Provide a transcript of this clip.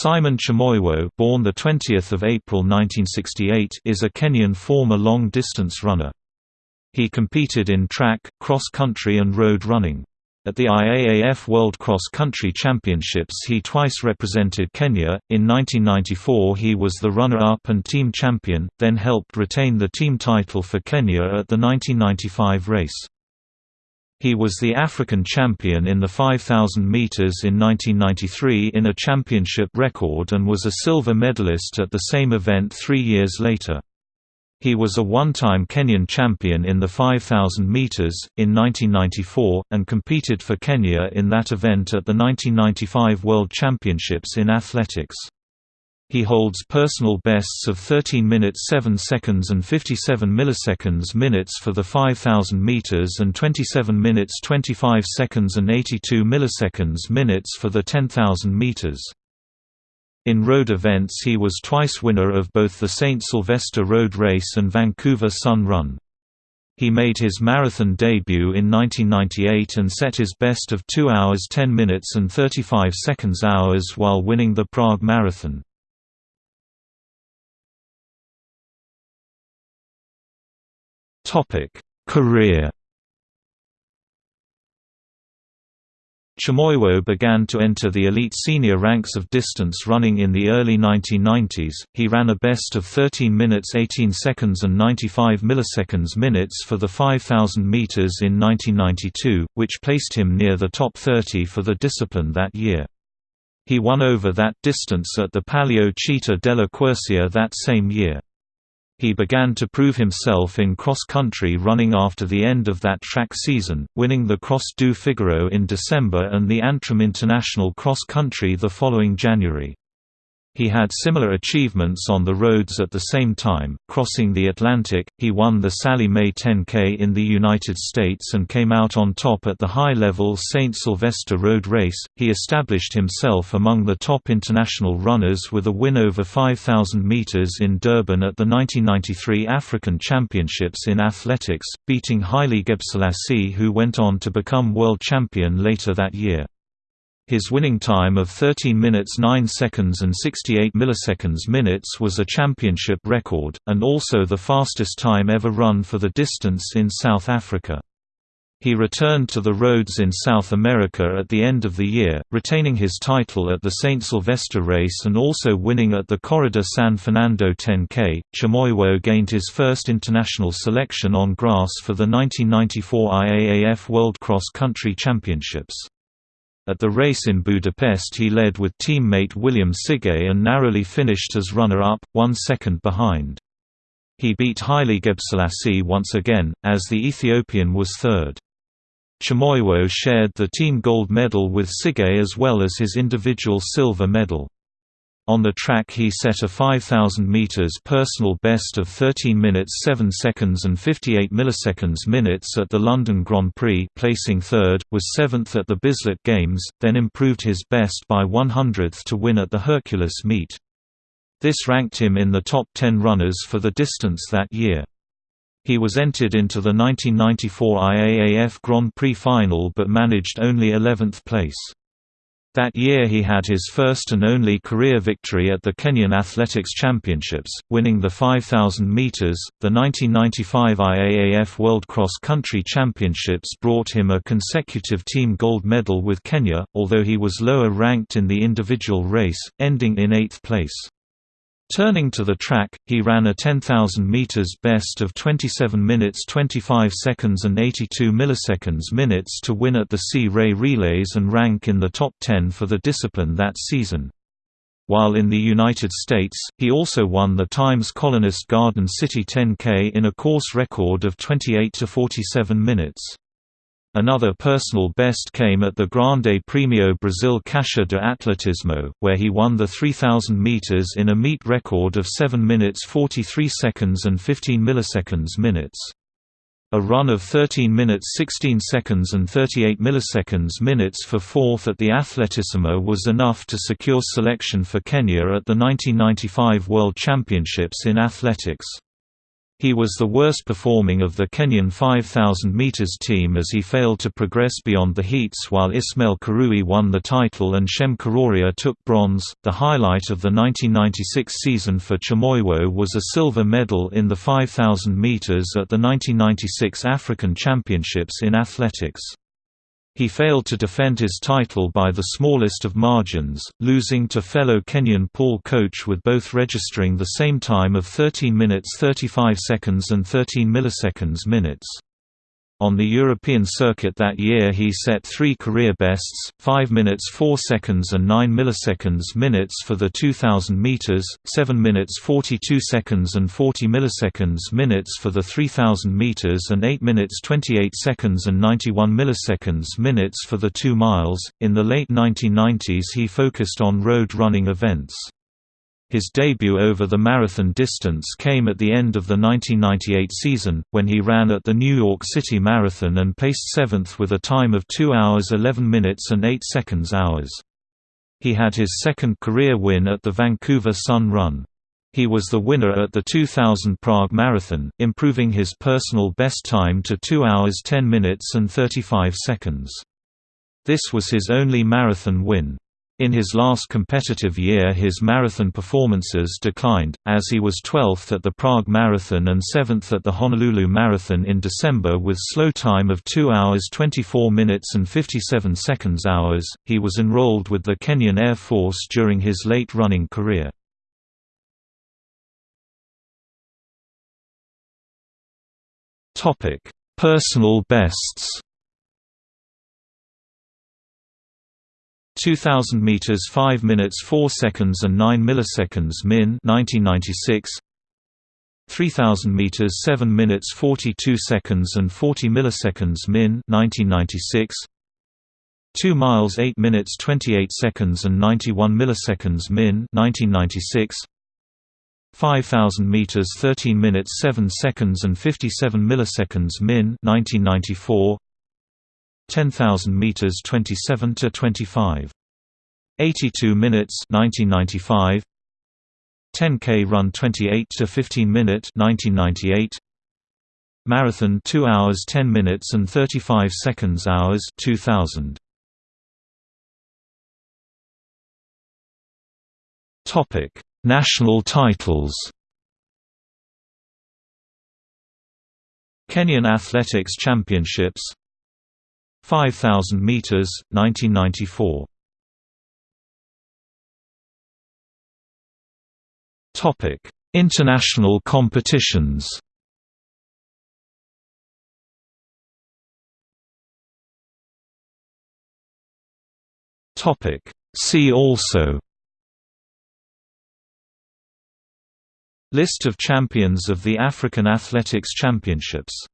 Simon Chemoiwo, born the 20th of April 1968, is a Kenyan former long-distance runner. He competed in track, cross-country and road running. At the IAAF World Cross Country Championships he twice represented Kenya, in 1994 he was the runner-up and team champion, then helped retain the team title for Kenya at the 1995 race. He was the African champion in the 5,000 meters in 1993 in a championship record and was a silver medalist at the same event three years later. He was a one-time Kenyan champion in the 5,000 meters, in 1994, and competed for Kenya in that event at the 1995 World Championships in Athletics. He holds personal bests of 13 minutes 7 seconds and 57 milliseconds minutes for the 5000 meters and 27 minutes 25 seconds and 82 milliseconds minutes for the 10000 meters. In road events he was twice winner of both the St. Sylvester Road Race and Vancouver Sun Run. He made his marathon debut in 1998 and set his best of 2 hours 10 minutes and 35 seconds hours while winning the Prague Marathon. Career. Chemoiwo began to enter the elite senior ranks of distance running in the early 1990s. He ran a best of 13 minutes 18 seconds and 95 milliseconds minutes for the 5000 meters in 1992, which placed him near the top 30 for the discipline that year. He won over that distance at the Palio Città della Quercia that same year. He began to prove himself in cross-country running after the end of that track season, winning the Cross du Figaro in December and the Antrim International Cross Country the following January. He had similar achievements on the roads at the same time. Crossing the Atlantic, he won the Sallie Mae 10K in the United States and came out on top at the high level St. Sylvester Road Race. He established himself among the top international runners with a win over 5,000 meters in Durban at the 1993 African Championships in Athletics, beating Haile Gebrselassie, who went on to become world champion later that year. His winning time of 13 minutes 9 seconds and 68 milliseconds minutes was a championship record, and also the fastest time ever run for the distance in South Africa. He returned to the roads in South America at the end of the year, retaining his title at the St. Sylvester race and also winning at the Corrida San Fernando 10K. Chemoiwo gained his first international selection on grass for the 1994 IAAF World Cross Country Championships. At the race in Budapest he led with teammate William Sigei and narrowly finished as runner-up, one second behind. He beat Haile Gebrselassie once again, as the Ethiopian was third. Chemoiwo shared the team gold medal with Sigei as well as his individual silver medal. On the track he set a 5,000 meters personal best of 13 minutes 7 seconds and 58 milliseconds minutes at the London Grand Prix placing third, was seventh at the Bislett Games, then improved his best by 100th to win at the Hercules meet. This ranked him in the top 10 runners for the distance that year. He was entered into the 1994 IAAF Grand Prix final but managed only 11th place. That year he had his first and only career victory at the Kenyan Athletics Championships, winning the 5,000 meters. The 1995 IAAF World Cross Country Championships brought him a consecutive team gold medal with Kenya, although he was lower ranked in the individual race, ending in eighth place. Turning to the track, he ran a 10,000 meters best of 27 minutes 25 seconds and 82 milliseconds minutes to win at the Sea Ray Relays and rank in the top 10 for the discipline that season. While in the United States, he also won the Times Colonist Garden City 10K in a course record of 28 to 47 minutes. Another personal best came at the Grande Premio Brasil Caixa de Atletismo, where he won the 3000 meters in a meet record of 7 minutes 43 seconds and 15 milliseconds minutes. A run of 13 minutes 16 seconds and 38 milliseconds minutes for fourth at the Atletismo was enough to secure selection for Kenya at the 1995 World Championships in athletics. He was the worst performing of the Kenyan 5,000 metres team as he failed to progress beyond the heats while Ismael Kirui won the title and Shem Kororia took bronze. The highlight of the 1996 season for Chemoiwo was a silver medal in the 5,000 metres at the 1996 African Championships in Athletics. He failed to defend his title by the smallest of margins, losing to fellow Kenyan Paul Koech with both registering the same time of 13 minutes 35 seconds and 13 milliseconds minutes. On the European circuit that year he set three career bests, 5 minutes 4 seconds and 9 milliseconds minutes for the 2000 meters, 7 minutes 42 seconds and 40 milliseconds minutes for the 3000 meters and 8 minutes 28 seconds and 91 milliseconds minutes for the 2 miles. In the late 1990s he focused on road running events. His debut over the marathon distance came at the end of the 1998 season, when he ran at the New York City Marathon and placed seventh with a time of 2 hours 11 minutes and 8 seconds hours. He had his second career win at the Vancouver Sun Run. He was the winner at the 2000 Prague Marathon, improving his personal best time to 2 hours 10 minutes and 35 seconds. This was his only marathon win. In his last competitive year his marathon performances declined, as he was 12th at the Prague Marathon and 7th at the Honolulu Marathon in December with slow time of 2 hours 24 minutes and 57 seconds hours. He was enrolled with the Kenyan Air Force during his late running career. Personal bests 2000 meters 5 minutes 4 seconds and 9 milliseconds min 1996 3000 meters 7 minutes 42 seconds and 40 milliseconds min 1996 2 miles 8 minutes 28 seconds and 91 milliseconds min 1996 5000 meters 13 minutes 7 seconds and 57 milliseconds min 1994 10,000 meters 27 to 25 82 minutes 1995 10k run 28 to 15 minute 1998 marathon 2 hours 10 minutes and 35 seconds hours 2000 topic national titles. Kenyan Athletics Championships 5000 meters 1994 Topic International competitions. Topic See also. List of champions of the African Athletics Championships